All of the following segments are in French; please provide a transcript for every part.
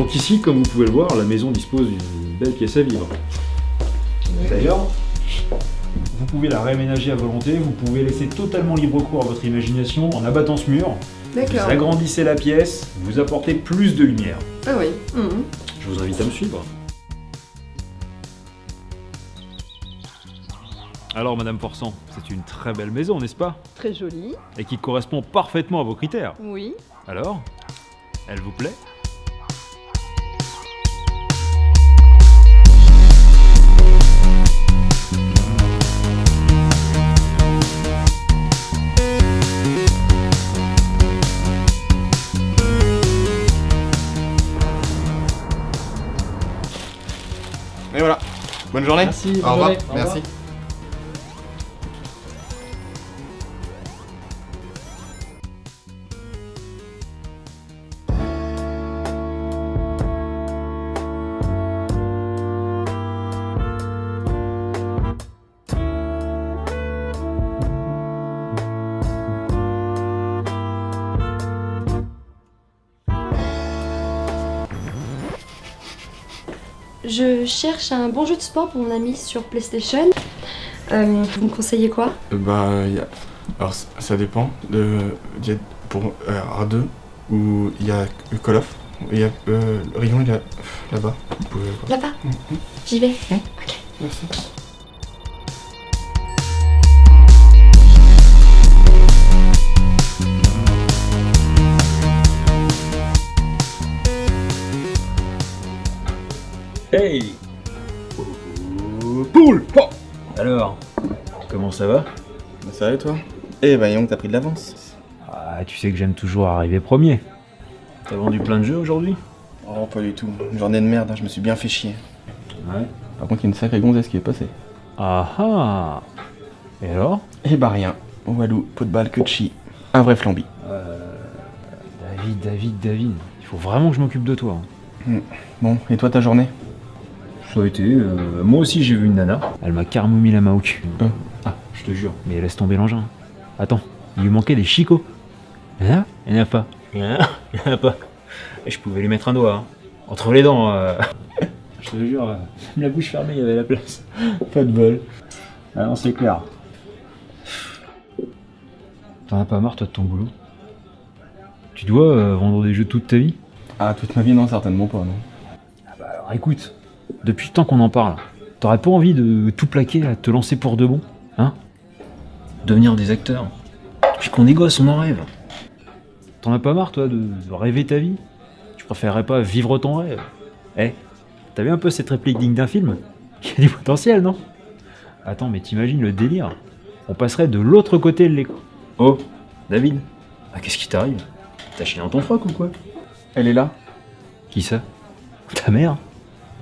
Donc ici, comme vous pouvez le voir, la maison dispose d'une belle pièce à vivre. D'ailleurs, vous pouvez la réaménager à volonté, vous pouvez laisser totalement libre cours à votre imagination en abattant ce mur. Vous D'accord. agrandissez la pièce, vous apportez plus de lumière. Ah oui. mhm. Je vous invite à me suivre. Alors, Madame Forçant, c'est une très belle maison, n'est-ce pas? Très joli. Et qui correspond parfaitement à vos critères. Oui. Alors Elle vous plaît? Journée. Merci, bonne Au revoir. journée. Au revoir. Merci. Je cherche un bon jeu de sport pour mon ami sur PlayStation. Euh, vous me conseillez quoi? Euh, Bah, y a... alors ça- dépend. De... y a pour euh, R2 où il y a Call of. Il y a euh, le rayon, là-bas. Pouvez voir. Là-bas? Mhm. J'y vais. Merci. Hey Poule Alors, comment ça va? Bah, ça va et toi? Eh bah, Young, t'as pris de l'avance. Ah, tu sais que j'aime toujours arriver premier. T'as vendu plein de jeux aujourd'hui? Oh, pas du tout. Une journée de merde, hein, je me suis bien fait chier. Ouais. Par contre, il y a une sacrée gonzesse qui est passée. Ah ah Et alors? Eh bah, rien. Walou, pot de balle, que de chi. Un vrai flambi. David, David, David, il faut vraiment que je m'occupe de toi. hein. Bon, et toi, ta journée? Ça a été, euh, moi aussi j'ai vu une nana, elle m'a carrément mis la main au cul. Euh. Ah, je te jure, mais laisse tomber l'engin. Attends, il lui manquait des chicots. Hein Il n'y en a pas. Il y en a, pas. Je pouvais lui mettre un doigt, hein. entre les dents. euh. je te jure, euh, même la bouche fermée, il y avait la place. pas de bol. Ah non, c'est clair. T'en as pas marre toi de ton boulot? Tu dois euh, vendre des jeux toute ta vie? Ah, toute ma vie, non, certainement pas, non. Alors écoute, depuis le temps qu'on en parle, t'aurais pas envie de tout plaquer, à te lancer pour de bon Hein? Devenir des acteurs. Depuis qu'on est gosse, on en rêve. T'en as pas marre, toi, de, de rêver ta vie? Tu préférerais pas vivre ton rêve? Eh, t'as vu un peu cette réplique digne d'un film? Il y a du potentiel, non? Attends, mais t'imagines le délire? On passerait de l'autre côté de l'écran. Oh, David. Ah, qu'est-ce qui t'arrive? T'as chié dans ton froc ou quoi? Elle est là. Qui ça? Ta mère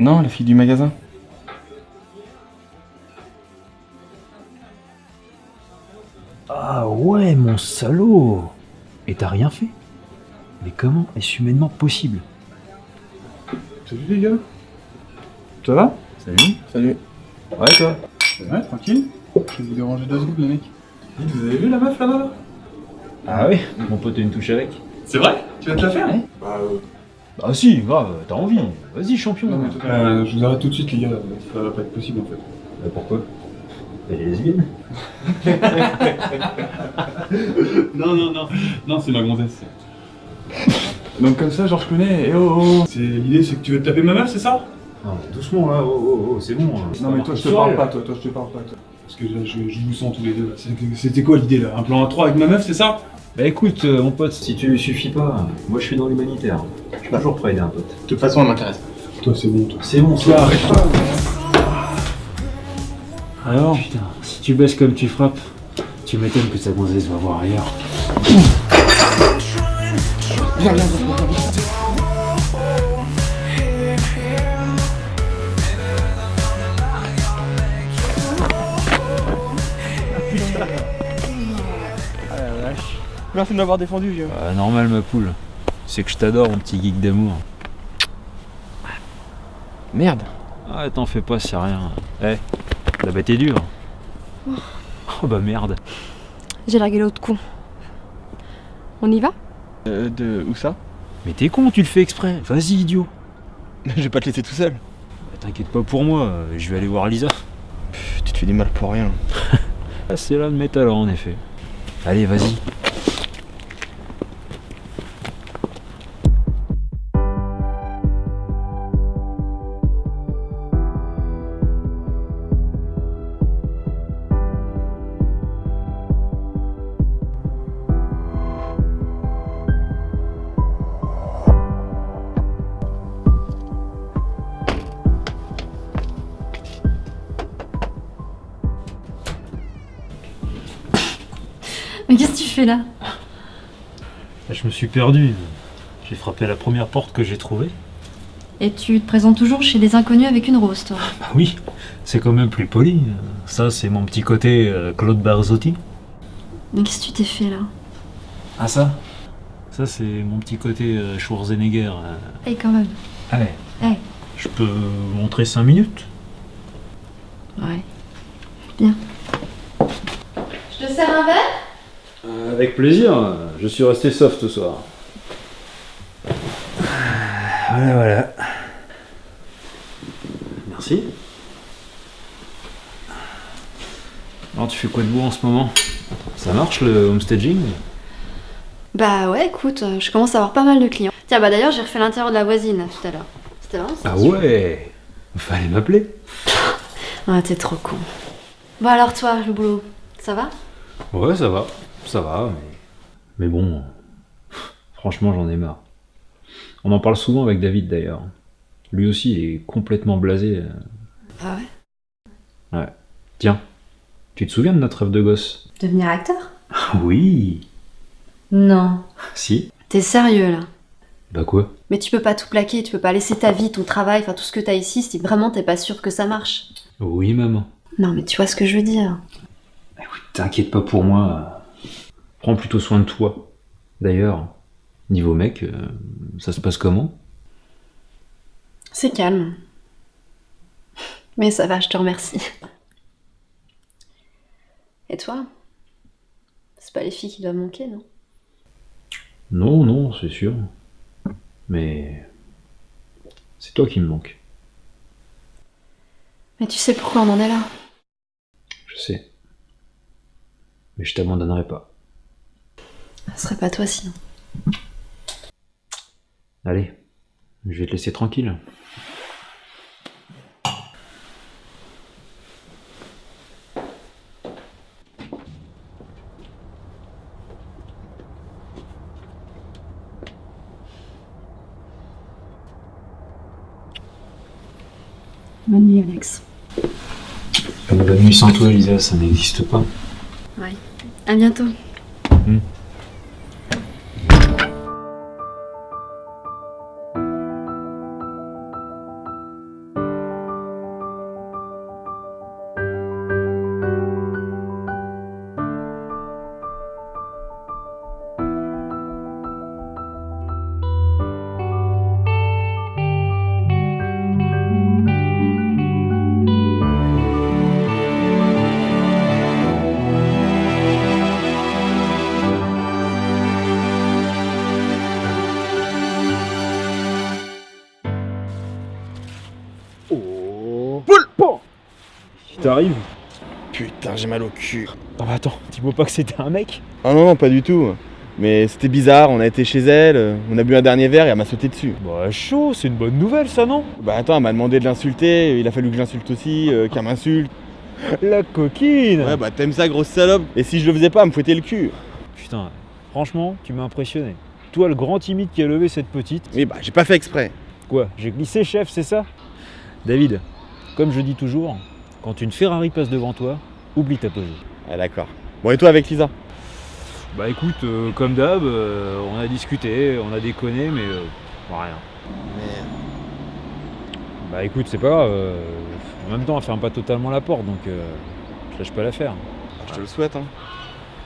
Non, la fille du magasin. Ah ouais, mon salaud. Et t'as rien fait? Mais comment est-ce humainement possible? Salut les gars. Ça va? Salut. Salut. Ouais, toi? Ouais, tranquille? Je vais vous déranger deux secondes les mecs. Vous avez vu la meuf là-bas? Là Ah ouais? Mon pote a une touche avec. C'est vrai? Tu vas te la faire? Hein Bah, euh, Ah si, grave, t'as envie Vas-y, champion Non, mais toi- Euh, Je vous arrête tout de suite les gars, ça va pas être possible en fait. Euh, Pourquoi? Elle est lesbienne Non, non, non, non, c'est ma gonzesse. Donc comme ça, genre je connais, et oh, oh. C'est L'idée c'est que tu veux te taper ma meuf, c'est ça? Non, doucement là, oh, oh, oh, c'est bon. Non mais toi je te parle pas, toi, toi je te parle pas, toi. Parce que là je, je vous sens tous les deux. C'était quoi l'idée là? Un plan à 3 avec ma meuf, c'est ça? Bah écoute, euh, mon pote, si tu suffis pas, moi je suis dans l'humanitaire. Je suis toujours prêt à aider un pote. de toute façon, elle m'intéresse. Toi c'est bon, toi. C'est bon, Toi arrête pas Alors Putain, si tu baisses comme tu frappes, tu m'étonnes que ta gonzesse va voir ailleurs. Merci de m'avoir défendu, vieux. Ah, normal ma poule. C'est que je t'adore mon petit geek d'amour. Merde. Ah t'en fais pas, c'est rien. Eh, la bête est dure. Oh bah merde. J'ai largué l'autre con. On y va? Euh, de où ça? Mais t'es con, tu le fais exprès. Vas-y idiot. Je vais pas te laisser tout seul. Bah, T'inquiète pas pour moi, euh, je vais aller voir Lisa. Pff, Tu te fais du mal pour rien. Ah, c'est là de mes talents en effet. Allez, vas-y. Mais qu'est-ce que tu fais là? Je me suis perdu. J'ai frappé la première porte que j'ai trouvée. Et tu te présentes toujours chez les inconnus avec une rose, toi? Bah oui, c'est quand même plus poli. Ça, c'est mon petit côté euh, Claude Barzotti. Mais qu'est-ce que tu t'es fait là? Ah ça? Ça, c'est mon petit côté euh, Schwarzenegger. euh. Eh, quand même. Allez. Eh. Je peux montrer 5 minutes? Ouais. Bien. Je te sers un verre? Avec plaisir, je suis resté soft ce soir. Voilà, voilà. Merci. Alors, tu fais quoi de beau en ce moment? Ça marche le homestaging? Bah ouais, écoute, euh, je commence à avoir pas mal de clients. Tiens, bah d'ailleurs, j'ai refait l'intérieur de la voisine tout à l'heure. C'était vraiment Ah ouais Fallait m'appeler. Ah, t'es trop con. Bon alors toi, le boulot, ça va? Ouais, ça va. Ça va, mais. Mais bon. Franchement, j'en ai marre. On en parle souvent avec David d'ailleurs. Lui aussi, il est complètement blasé. Ah ouais? Tiens, tu te souviens de notre rêve de gosse? Devenir acteur? Oui Non. Si T'es sérieux là? Bah quoi? Mais tu peux pas tout plaquer, tu peux pas laisser ta vie, ton travail, enfin tout ce que t'as ici si vraiment t'es pas sûr que ça marche. Oui, maman. Non mais tu vois ce que je veux dire. T'inquiète pas pour moi. Prends plutôt soin de toi. D'ailleurs, niveau mec, euh, ça se passe comment? C'est calme. Mais ça va, je te remercie. Et toi? C'est pas les filles qui doivent manquer, non? Non, non, c'est sûr. Mais. C'est toi qui me manques. Mais tu sais pourquoi on en est là? Je sais. Mais je t'abandonnerai pas. Ce serait pas toi sinon. Allez, je vais te laisser tranquille. Bonne nuit, Alex. Bonne nuit sans toi, Elisa, ça n'existe pas. Ouais. À bientôt. Oh T'arrives Putain, j'ai mal au cul. Ah bah attends, dis-moi pas que c'était un mec Ah non, non, pas du tout. Mais c'était bizarre, on a été chez elle, on a bu un dernier verre et elle m'a sauté dessus. Bah chaud, c'est une bonne nouvelle ça non Bah attends, elle m'a demandé de l'insulter, il a fallu que je l'insulte aussi, euh, qu'elle m'insulte. La coquine Ouais, bah t'aimes ça, grosse salope Et si je le faisais pas, elle me fouettait le cul. Putain, franchement, tu m'as impressionné. Toi, le grand timide qui a levé cette petite. Oui, bah j'ai pas fait exprès. Quoi J'ai glissé, chef, c'est ça? David, comme je dis toujours, quand une Ferrari passe devant toi, oublie ta pose. Ah d'accord. Bon, et toi avec Lisa? Bah écoute, euh, comme d'hab, euh, on a discuté, on a déconné, mais euh, rien. Bah écoute, c'est pas grave. euh, en même temps, elle ferme pas totalement la porte, donc euh, je lâche pas l'affaire. Je te le souhaite, hein.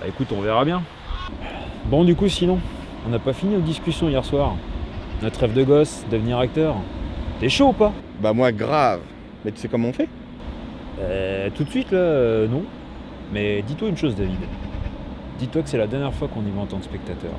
Bah écoute, on verra bien. Bon, du coup, sinon, on n'a pas fini nos discussions hier soir. Notre rêve de gosse, devenir acteur. T'es chaud ou pas? Bah moi, grave. Mais tu sais comment on fait? Euh, Tout de suite, là, euh, non. Mais dis-toi une chose, David. Dis-toi que c'est la dernière fois qu'on y va en tant que spectateur.